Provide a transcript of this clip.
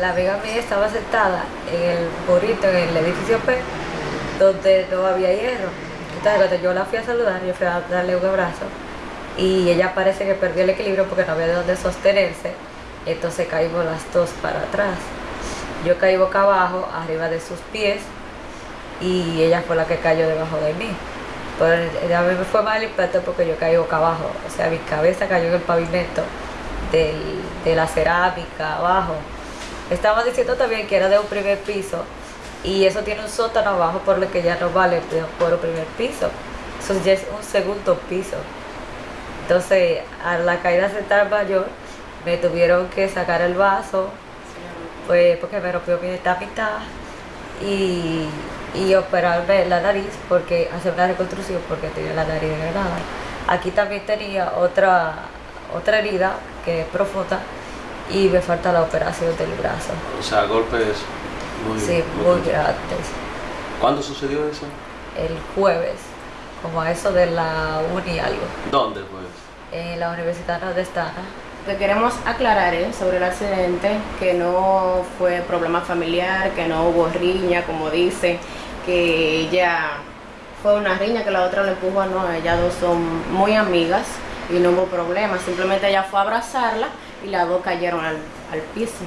la amiga mía estaba sentada en el burrito, en el edificio P, donde no había hierro. Entonces cuando yo la fui a saludar, yo fui a darle un abrazo y ella parece que perdió el equilibrio porque no había de dónde sostenerse, entonces caímos las dos para atrás. Yo caí boca abajo, arriba de sus pies, y ella fue la que cayó debajo de mí. Pero a mí me fue mal el impacto porque yo caí boca abajo, o sea, mi cabeza cayó en el pavimento de la cerámica abajo. Estaba diciendo también que era de un primer piso y eso tiene un sótano abajo por lo que ya no vale por un primer piso. Eso ya es un segundo piso. Entonces, a la caída central mayor, me tuvieron que sacar el vaso, pues porque me rompió mi mitad y, y operarme la nariz, porque hacer una reconstrucción porque tenía la nariz degradada. Aquí también tenía otra, otra herida que es profunda y me falta la operación del brazo. O sea, golpes muy... Sí, muy grandes. ¿Cuándo sucedió eso? El jueves, como a eso de la uni y algo, ¿Dónde pues? en la Universidad Nordestana. Lo que queremos aclarar es sobre el accidente, que no fue problema familiar, que no hubo riña, como dice, que ella fue una riña que la otra le empujó, no, ellas dos son muy amigas y no hubo problema, simplemente ella fue a abrazarla y las dos cayeron al, al piso.